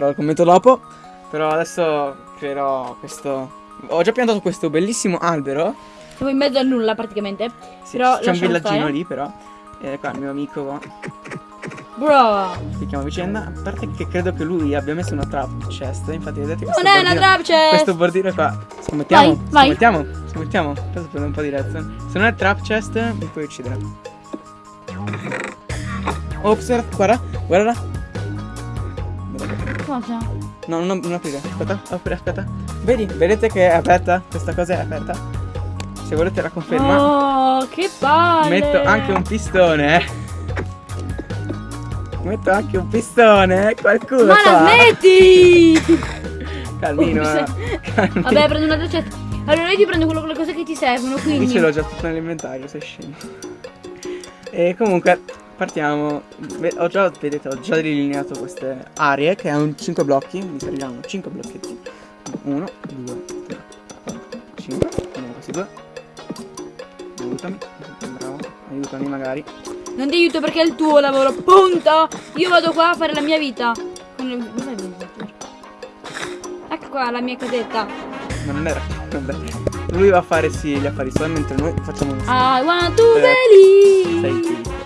metterò il commento dopo. Però adesso creerò questo... Ho già piantato questo bellissimo albero. Siamo in mezzo a nulla praticamente. Sì, Però c'è un villaggino stare. lì però. E qua il mio amico qua. Bro. Spieghiamo a vicenda. A parte che credo che lui abbia messo una trap chest. Infatti vedete questo Non è una trap chest. Questo bordino qua. Scommettiamo? Vai, vai. Scommettiamo? Scommettiamo? Adesso prendo un po' di redstone. Se non è trap chest mi puoi uccidere. Ops, guarda, guarda. Cosa? No, non, non aprire. Aspetta, apri, aspetta. Vedi, vedete che è aperta? Questa cosa è aperta. Se volete la conferma. Oh, che palle. Metto anche un pistone. Metto anche un pistone. Qualcuno Ma fa. la smetti! Calmino. Eh. Calmino. Vabbè, prendo una doccia. Allora io ti prendo quello, le cose che ti servono, Io quindi. ce l'ho già tutto nell'inventario, sei scemo. E comunque partiamo. Ho già, vedete, ho già delineato queste aree che hanno 5 blocchi. Mi serviranno 5 blocchetti. 1, 2, 3, 4, 5. Prendiamo questi due. Aiutami. Bravo. Aiutami magari. Non ti aiuto perché è il tuo lavoro, punto! Io vado qua a fare la mia vita. Ecco qua la mia casetta. Non era. Vabbè. Lui va a fare sì gli affari suoi mentre noi facciamo un I want to Eh,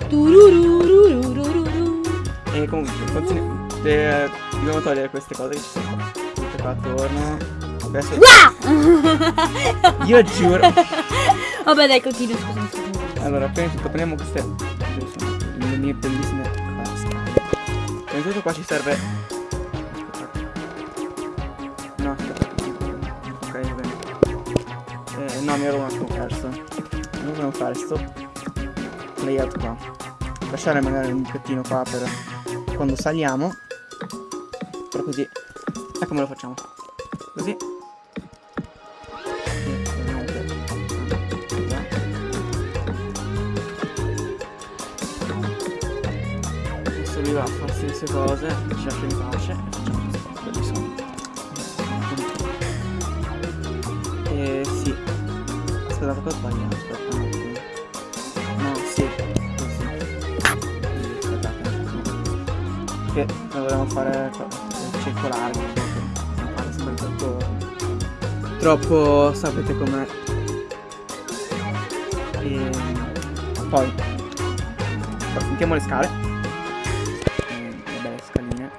E comunque, continu- eh, dobbiamo togliere queste cose che ci sono qua. Tutte qua attorno. Adesso. Io giuro. Vabbè dai, continua, scusami, scusami. Allora, prima di tutto prendiamo queste. Le mie bellissime scale. Prima di tutto qua ci serve. No, aspetta. Ok, va bene. Eh, no, mi ero un attimo perso. Noi dobbiamo fare sto layout qua. Lasciare magari un buchettino qua per quando saliamo. Però così. E come lo facciamo? Così. Adesso lui va a farsi le sue cose, ci lascia in pace e facciamo cose bellissime. Eh sì. Aspetta, cosa ho sbagliato? Aspetta Che dovremmo fare co- circolare, fare sempre troppo. Troppo sapete com'è. E poi mettiamo le scale. Le belle scaline.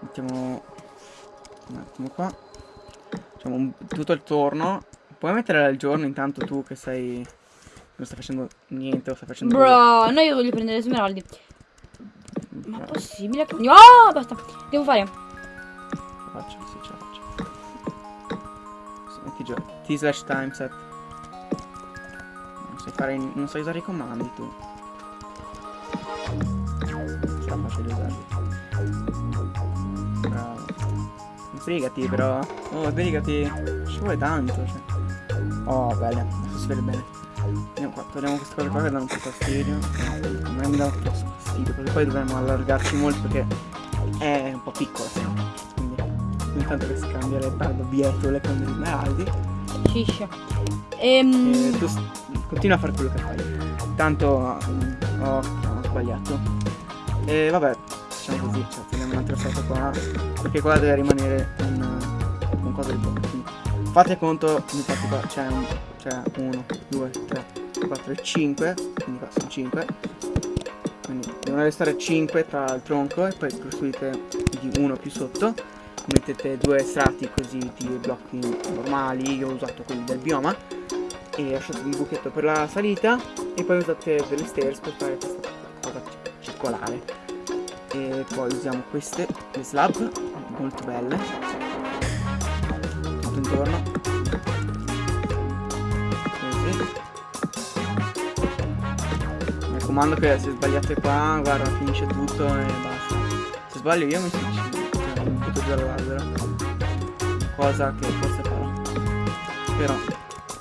Mettiamo un attimo qua. Facciamo un- tutto il torno. Puoi mettere il giorno intanto tu che sei. Non stai facendo niente, o stai facendo. Bro, no io voglio prendere le smeraldi. Ma è possibile che... Oh, basta. Devo fare. faccio, sì, ce la faccio. Metti già. T slash time set. Non sai fare. Non sai usare i comandi tu. Non ce la faccio di usarli. Bravo. Sbrigati però. Oh, sbrigati. Ci vuole tanto, cioè. Oh, bene, adesso si vede bene. Andiamo qua, togliamo queste cose qua che danno un po' fastidio. Me mi dà un po' fastidio, perché poi dovremmo allargarci molto perché è un po' piccola. Quindi ogni tanto che si cambia le barbietole con gli smeraldi. Sciscia. Ehm... E tu continua a fare quello che fai. Tanto mm, ho, ho sbagliato. E vabbè, facciamo così, cioè togliamo un'altra foto qua. Perché qua deve rimanere un, un cosa di. Quindi fate conto, infatti qua. C'è 1, 2, 3, 4 e 5. Quindi qua sono 5. Devono restare 5 tra il tronco e poi costruite uno più sotto. Mettete due strati così di blocchi normali, io ho usato quelli del bioma. E lasciate un buchetto per la salita. E poi usate delle stairs per fare questa cosa ci- circolare. E poi usiamo queste le slab molto belle raccomando che se sbagliate qua guarda finisce tutto e basta se sbaglio io mi suicido cioè mi butto giù dall'albero cosa che forse farò però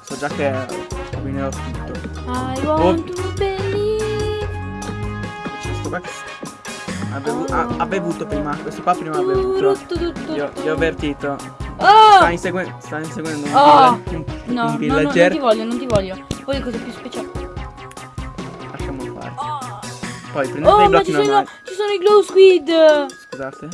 so già che rovinerò tutto I Oh. want to believe. c'è sto qua ha, bevu- Oh. ha- ha bevuto prima questo qua prima ha bevuto io, io ho avvertito Oh! sta, insegue- sta inseguendo un, Oh. un, No, un no, no, non villager ti voglio, non ti voglio. Voglio cose più speciali. Poi prendete Oh, i ma blocchi ci sono, normali ci sono i glow squid. scusa scusate.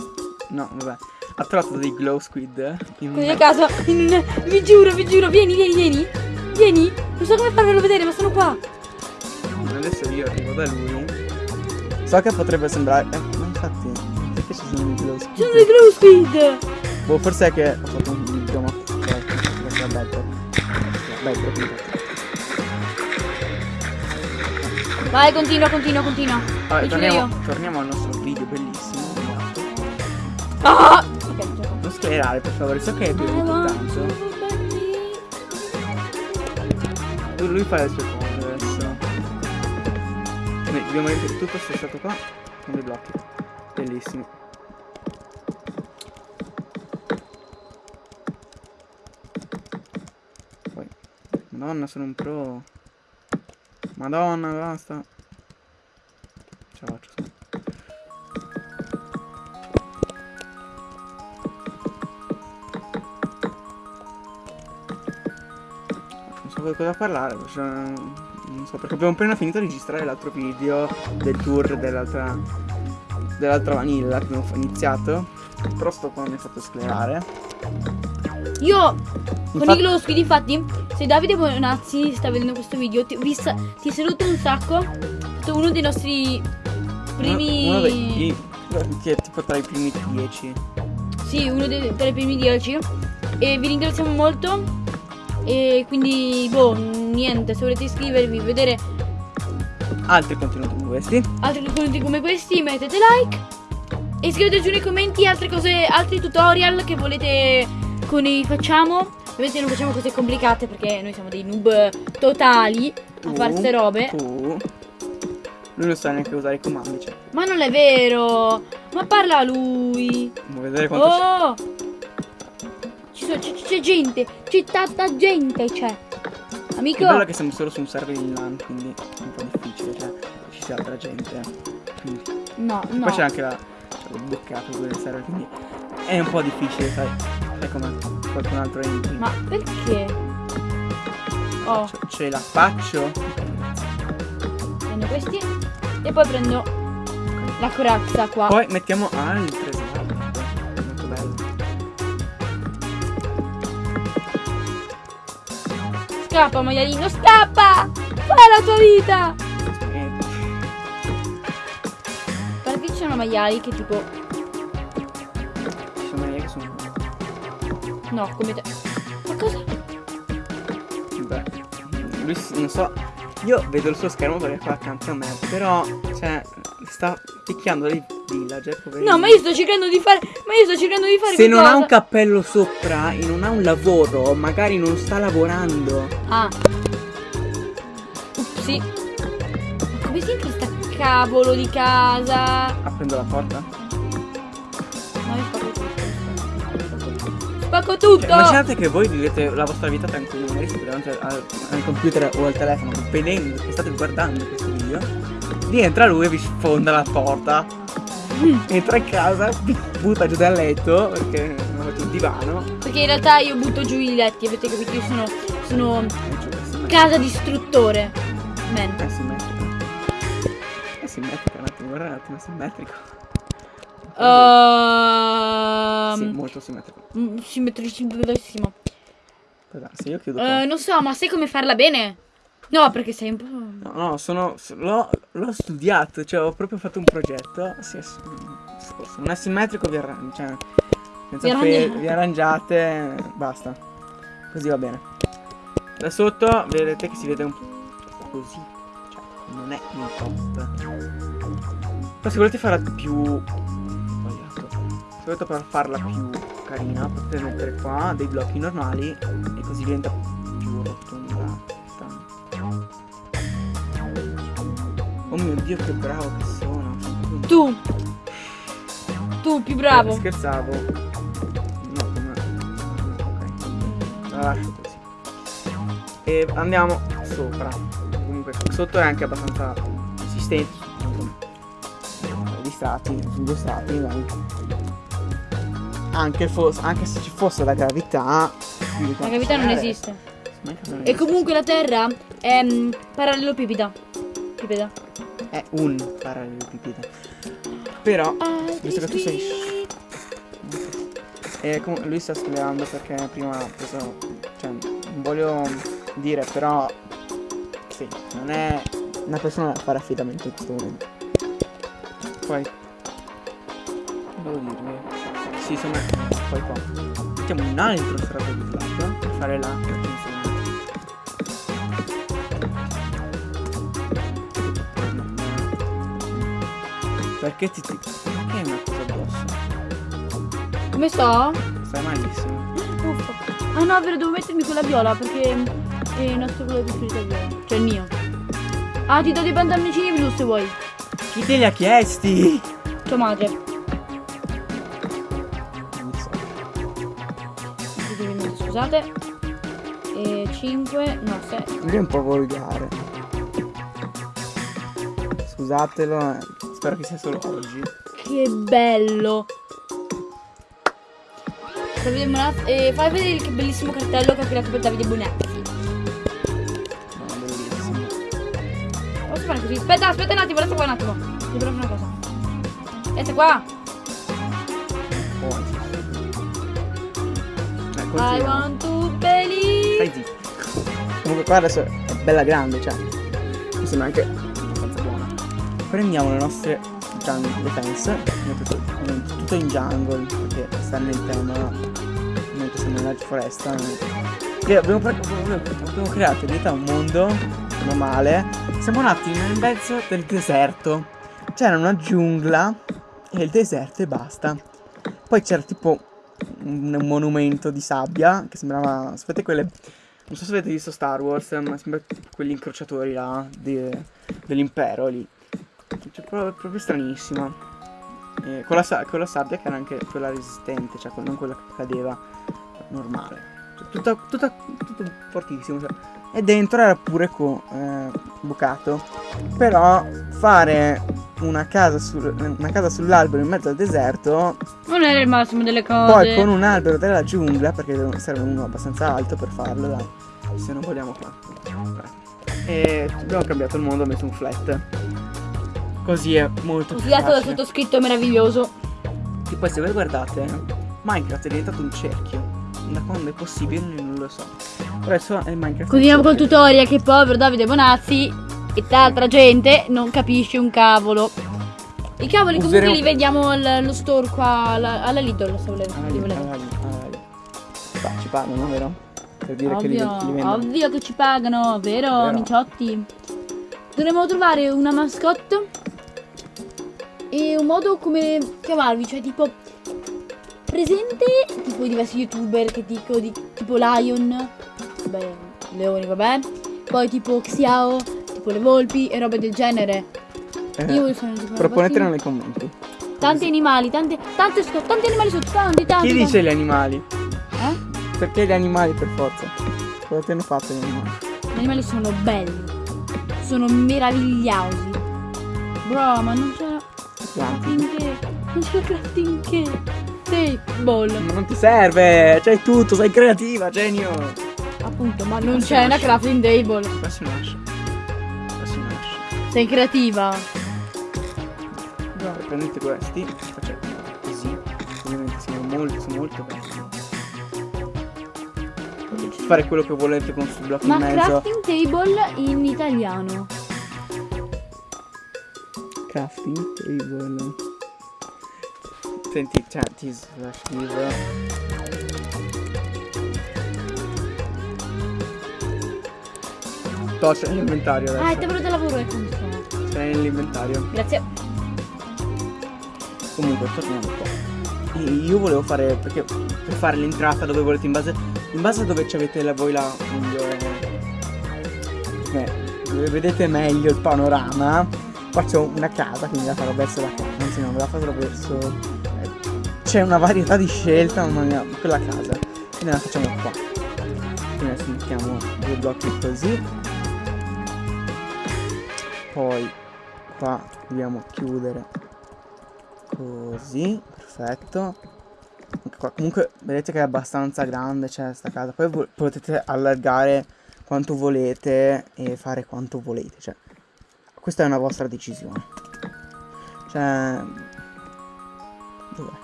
No, vabbè. Ha trovato dei glow squid in Così a caso, in- vi giuro, vi giuro, vieni, vieni, vieni. Vieni. Non so come farvelo vedere, ma sono qua. Adesso io arrivo da lui. So che potrebbe sembrare. Eh, ma infatti. Perché ci sono i glow Ci squid? sono dei glow squid. Boh, forse è che ho fatto un video, ma. Questo è bello. Bello, quindi. Vai, continua, continua, continua. Vabbè, torniamo, torniamo al nostro video bellissimo. Ah! Non schierare, per favore, so che è bevuto tanto. Tu- Lui fa le sue cose adesso. Noi dobbiamo mettere tutto sto stato qua con dei blocchi. Bellissimo. Poi. Madonna, sono un pro. Madonna, basta. Ce la faccio. Non so cosa parlare, cioè, non so perché abbiamo appena finito di registrare l'altro video del tour dell'altra dell'altra vanilla che abbiamo iniziato. Però sto qua mi è fatto sclerare. Io con Infatti- i glow squid, infatti, se Davide Bonazzi sta vedendo questo video, ti, vi ti saluto un sacco. È stato uno dei nostri primi. Uno, uno dei che è tipo tra i primi 10. Sì, uno dei, tra i primi 10. E vi ringraziamo molto. E quindi, boh, niente, se volete iscrivervi, vedere Altri contenuti come questi. altri contenuti come questi, mettete like. E scrivete giù nei commenti altre cose, altri tutorial che volete che noi facciamo. Ovviamente non facciamo cose complicate perché noi siamo dei noob totali a Tu, fare ste robe. Tu. Lui non sa neanche usare i comandi, cioè. Ma non è vero! Ma parla lui! Vuoi vedere quanto Oh! Ci sono- c'è, gente! C'è tanta gente! C'è! Che Amico! bello che siamo solo su un server in LAN, quindi è un po' difficile, cioè ci sia altra gente. Quindi. No, no. Poi c'è anche la. C'è il boccato del server, quindi è un po' difficile, sai. Sai come qualcun altro entri. Ma perché? Oh, Ce, ce la faccio. prendo questi e poi prendo la corazza qua. Poi mettiamo altre. Molto bello. Scappa, maialino, scappa! Fai la tua vita! Eh, che ci sono maiali che tipo... No, come te. Ma cosa? Beh. Lui non so. Io vedo il suo schermo perché qua accanto a me. Però, cioè, sta picchiando dei villager. poverino. No, ma io sto cercando di fare... Ma io sto cercando di fare Se non ha qualcosa. un cappello sopra e non ha un lavoro, magari non sta lavorando. Ah. Upsi. Ma come si in sta cavolo di casa? Aprendo la porta. Spacco tutto! Cioè, immaginate che voi vivete la vostra vita tranquilla, magari siete davanti al, al computer o al telefono, vedendo che state guardando questo video. Rientra lui e vi sfonda la porta. Entra in casa, vi butta giù dal letto perché non avete un divano. Perché in realtà io butto giù i letti, avete capito? Io sono, sono casa distruttore. Man. È simmetrico. È simmetrico, un attimo, guarda un attimo, è simmetrico. Ehm, Sì, molto simmetrico. mm, Simmetricissimo. Se io chiudo. Eh, non so, ma sai come farla bene? No, perché sei un po'. No, no, sono. L'ho, studiato, cioè ho proprio fatto un progetto. Sì, sì. Non è simmetrico, vi arrangiate. Cioè, Vi arrangiate. vi arrangiate, basta. Così va bene. Da sotto vedete che si vede un po' così. Cioè, non è in post. Però se volete farla più. Volete per farla più carina, potete mettere qua dei blocchi normali e così diventa più rotonda. Oh mio dio che bravo che sono. Tu. Tu più bravo. Eh, scherzavo. No, come. Ok. La lascio così. E andiamo sopra. Comunque sotto è anche abbastanza consistente. Gli strati, su due strati, dai. Anche, anche se ci fosse la gravità. La gravità non esiste. esiste. E comunque la Terra è mm, parallelopipeda. Pipeda. È un parallelepipede. Però, Altri visto che tu sei... E comunque lui sta studiando perché prima ha preso... Cioè, non voglio dire, però... Sì, non è una persona da fare affidamento in questo momento. Poi... Devo dirvi... Sì, insomma, poi qua. Mettiamo un altro strato di slab per fare la recensione. Perché ti, ti... Perché è una cosa addosso? Come sto? Stai malissimo. Uffa. Ah no, vero, devo mettermi quella viola perché è il nostro colore preferito è viola. Cioè il mio. Ah, ti do dei pantaloncini blu se vuoi. Chi te li ha chiesti? Tua madre. Scusate. E 5, no 6. Lui è un po' volgare. Scusatelo, eh, spero che sia solo oggi. Che bello. Bonazzi- eh, fai vedere che bellissimo cartello che ha creato per Davide Bonazzi. No, bellissimo. Posso fare così? Aspetta, aspetta un attimo, resta qua un attimo. Ti provo una cosa. Resta qua. Eh, I want to believe. Stai zitto. Comunque qua adesso è bella grande, cioè. Mi sembra anche abbastanza buona. Prendiamo le nostre jungle defense. Tutto, tutto in jungle, perché sta nel tema. Mentre siamo nella foresta. Che abbiamo, abbiamo abbiamo creato in realtà un mondo normale. Siamo nati nel mezzo del deserto. C'era una giungla e il deserto e basta. Poi c'era tipo un, un monumento di sabbia che sembrava. Sapete quelle. Non so se avete visto Star Wars, ma sembra quegli incrociatori là di- dell'impero lì. Cioè, proprio, proprio stranissima. E con, la, con la sabbia che era anche quella resistente, cioè non quella che cadeva normale. Cioè, tutta, tutta, tutto fortissimo. Cioè. E dentro era pure eh, bucato. Però fare una casa, sul- una casa sull'albero in mezzo al deserto Non era il massimo delle cose. poi con un albero della giungla, perché serve uno abbastanza alto per farlo, dai. Se non vogliamo farlo. E abbiamo cambiato il mondo, ho messo un flat. Così è molto più dal facile. sottoscritto meraviglioso. E poi se voi guardate, Minecraft è diventato un cerchio. Da quando è possibile non lo so. Adesso è Minecraft. Continuiamo col tutorial che povero Davide Bonazzi e tanta gente non capisce un cavolo. I cavoli comunque Useremo- li vediamo al- allo store qua alla, alla Lidl, se volete. Li lì, volete. lì, lì. Qua ci pagano, vero? Per dire che li, Ovvio, li ovvio che ci pagano, vero, Vero. amiciotti? Dovremmo trovare una mascotte e un modo come chiamarvi, cioè tipo presente tipo diversi youtuber che dico di, tipo Lion, vabbè, leoni, vabbè, poi tipo Xiao, tipo le volpi e robe del genere. Eh, Io voglio fare tipo una proponetelo nei commenti. Tanti animali, tante, tante, sco- tanti animali sotto, tanti, tanti. Chi tanti. dice gli animali? Eh? Perché gli animali per forza? Cosa ti hanno fatto gli animali? Gli animali sono belli, sono meravigliosi. Bro, ma non c'è crafting che. Non c'è crafting che. Table. Ma non ti serve, c'hai tutto, sei creativa, genio. Appunto, ma non c'è una crafting table. Questo nasce. Questo nasce. Sei creativa. Allora, prendete questi, facciamo così. Ovviamente sono molto, sono molto belli. Potete fare quello che volete con sul blocco Ma in mezzo. crafting table in italiano. Crafting table. Senti, cioè, ti la scrivo. Toh, c'è nell'inventario Ah, il adesso. tavolo da lavoro è come chiama. C'è nell'inventario. Grazie. Comunque, torniamo qua. E Io volevo fare, perché per fare l'entrata dove volete, in base, in base a dove ci avete la, voi la migliore... dove vedete meglio il panorama, faccio una casa, quindi la farò verso la casa, anzi no, me la farò verso... C'è una varietà di scelta, mamma mia, quella casa. Quindi la facciamo qua. Quindi adesso mettiamo due blocchi così. Poi qua dobbiamo chiudere così perfetto comunque vedete che è abbastanza grande c'è sta casa poi potete allargare quanto volete e fare quanto volete cioè questa è una vostra decisione cioè Dov'è?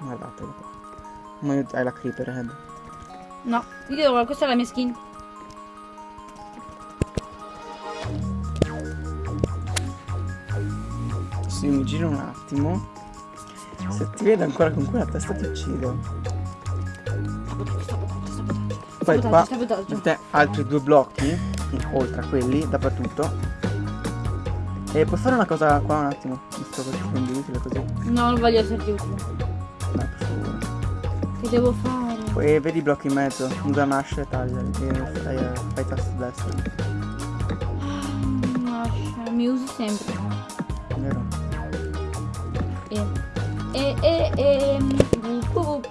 Guardatelo qua. Ma hai la creeper head. No, io questa è la mia skin. Io mi giro un attimo. Se ti vedo ancora con quella testa ti uccido. Poi qua mettete altri due blocchi, oltre a quelli, dappertutto. E puoi fare una cosa qua un attimo, visto che ti prendi utile così. No, non voglio esserti utile. Che devo fare? Poi vedi i blocchi in mezzo, usa mash e tagliali. E fai, fai tasto destro. Ah, Lascia, mi usi sempre. Vero? E, e, e, e,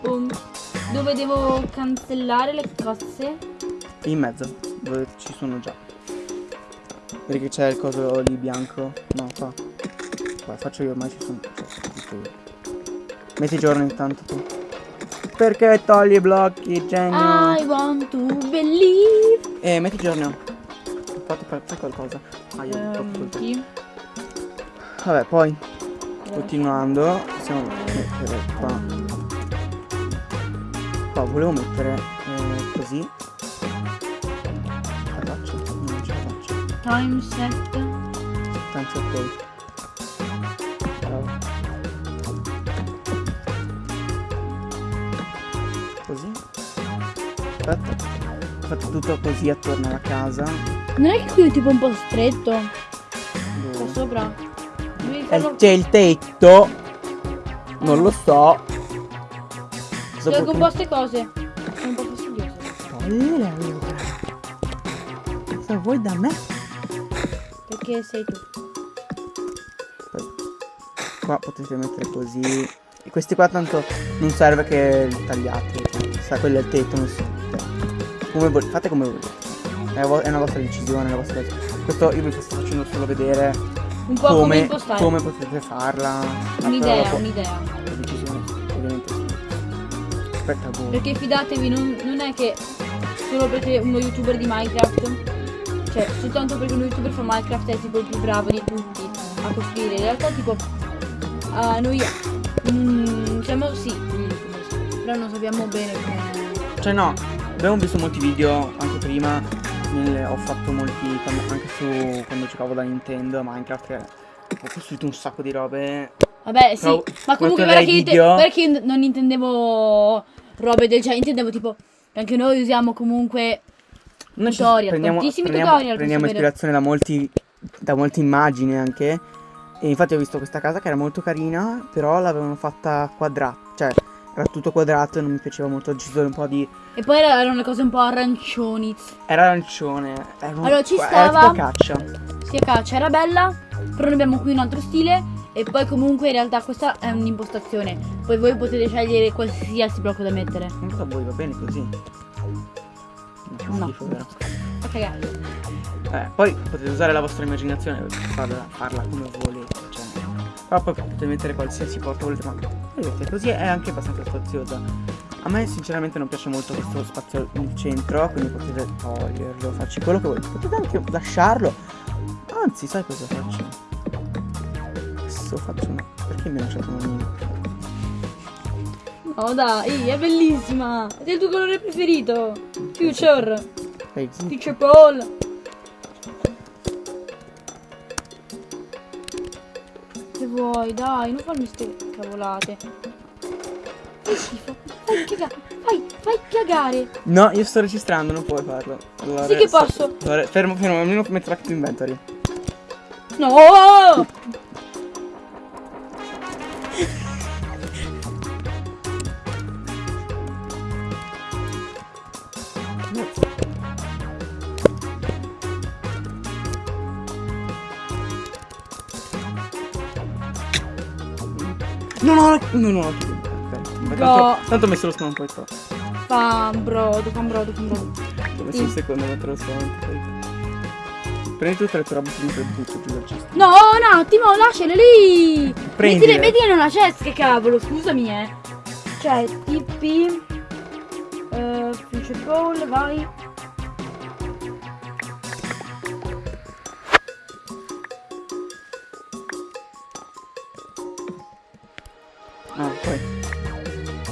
bum. Dove devo cancellare le cose? In mezzo, dove ci sono già. Vedi che c'è il coso lì bianco? No, qua. Qua, faccio io, ormai ci sono. Cioè. Metti giorno intanto tu. Perché togli i blocchi, genio? I want to believe. Eh, metti giorno. Fate, fate qualcosa. Aiuto. Um, ehm, chi? Vabbè, poi. Continuando. Possiamo mettere qua. Qua volevo mettere eh, così. Time set. non ce la. Time set. Aspetta. Ho fatto tutto così attorno alla casa. Non è che qui è tipo un po' stretto. Dove? Qua sopra. Eh. C'è il tetto. Non lo so. Cosa Devo vuoi che- composte cose. Sono un po' fastidiose. Togliele allora. Cosa vuoi da me? Perché sei tu. Qua potete mettere così. E questi qua tanto non serve che li tagliate. Cioè, sa, quello è il tetto. Non cioè, come vol- fate come volete. È, vo- è una vostra decisione, è una vostra Questo io vi sto facendo solo vedere Un po' come, come, impostare. come potete farla. Un'idea, un'idea. La decisione ovviamente sì. Aspetta voi. Perché fidatevi, non, non è che solo perché uno youtuber di Minecraft, cioè soltanto perché uno youtuber fa Minecraft è tipo il più bravo di tutti a costruire. In realtà tipo ah, noi mm, siamo sì, degli youtuber, sì, però non sappiamo bene come. Cioè no, abbiamo visto molti video anche prima, nelle- ho fatto molti, anche su quando giocavo da Nintendo, Minecraft, che ho costruito un sacco di robe. Vabbè sì, Però ma comunque guarda che video- perché io non intendevo robe del genere, intendevo tipo che anche noi usiamo comunque Noi Tutorial, prendiamo, tantissimi prendiamo- tutorial, prendiamo ispirazione da molti, da molte immagini anche. E infatti ho visto questa casa che era molto carina, però l'avevano fatta quadrata, cioè era tutto quadrato e non mi piaceva molto, ho deciso un po' di... e poi erano le cose un po' arancioni. Era arancione, era, un- Allora, ci era stava- tipo caccia. Sia caccia era bella, però noi abbiamo qui un altro stile e poi comunque in realtà questa è un'impostazione. Poi voi potete scegliere qualsiasi blocco da mettere. Non so voi, va bene così? No. schifo, vero? Cagare. Eh, poi potete usare la vostra immaginazione per farla, farla come volete. Però poi potete mettere qualsiasi porta volete, ma vedete, così è anche abbastanza spaziosa. A me sinceramente non piace molto questo spazio nel centro, quindi potete toglierlo, farci quello che volete. Potete anche lasciarlo. Anzi, sai cosa faccio? Adesso faccio una. Perché mi ha lasciato una mini? Oh dai, è bellissima! È il tuo colore preferito! Future! Future Paul! Che vuoi, dai, non farmi ste cavolate. Fai schifo, fai cagare, fai, fai cagare! No, io sto registrando, non puoi farlo. Allora, Sì che posso. allora, fermo, fermo, almeno metto to inventory. No! No, no, no, no, no, ok. Beh, No. Tanto, tanto ho messo lo spawn poi qua. Fa un brodo, fa un brodo, fa un brodo. Ho messo un secondo a mettere lo spawn. Prendi tutte le tue robe finite butto giù dal cesto. No, un attimo, lasciale lì! Prendile. Mettile, mettile in una chest, che cavolo, scusami, eh. Cioè, TP... Uh, Future Ball, vai.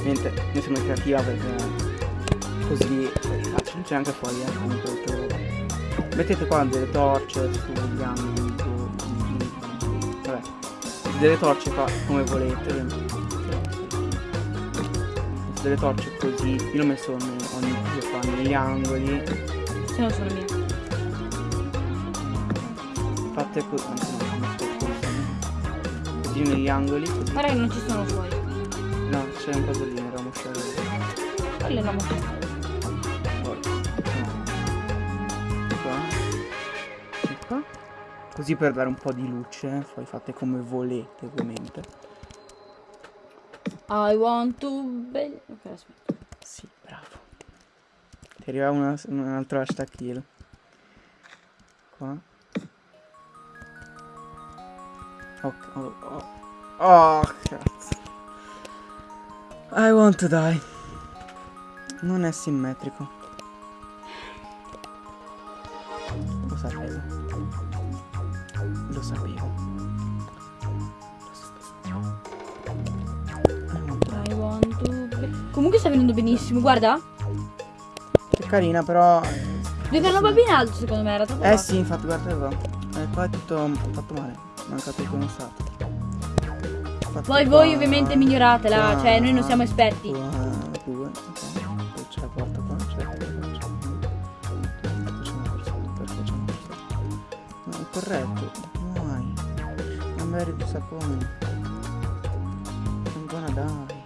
Niente, io sono creativa perché così facile, c'è anche fuori eh, comunque robe. Mettete qua delle torce sugli angoli, vabbè, delle torce qua come volete. Delle torce così, io l'ho messo ogni, ogni qua negli angoli, Se no sono mie. metto così, così negli angoli, così. Guarda che non ci sono fuori. C'è un lì, era un sciarone. Quello no. Poi, no. Qua. E qua. Così per dare un po' di luce, poi fate come volete ovviamente. I want to be... Ok, aspetta. Sì, bravo. Ti arriva una- un altro hashtag kill. Qua. Ok, oh, oh. Oh, cazzo. I want to die. Non è simmetrico. Lo sapevo. Lo sapevo. Lo sapevo. I want to die. I want to be... Comunque sta venendo benissimo, guarda. È carina però... eh, Deve fare un po' più in alto secondo me, era troppo Eh basso. sì, infatti guarda qua. Eh, qua è tutto fatto male. Mancato il conostato. Poi voi ovviamente miglioratela, cioè noi non siamo esperti. Corretto. Why? I'm very disappointed. I'm gonna die.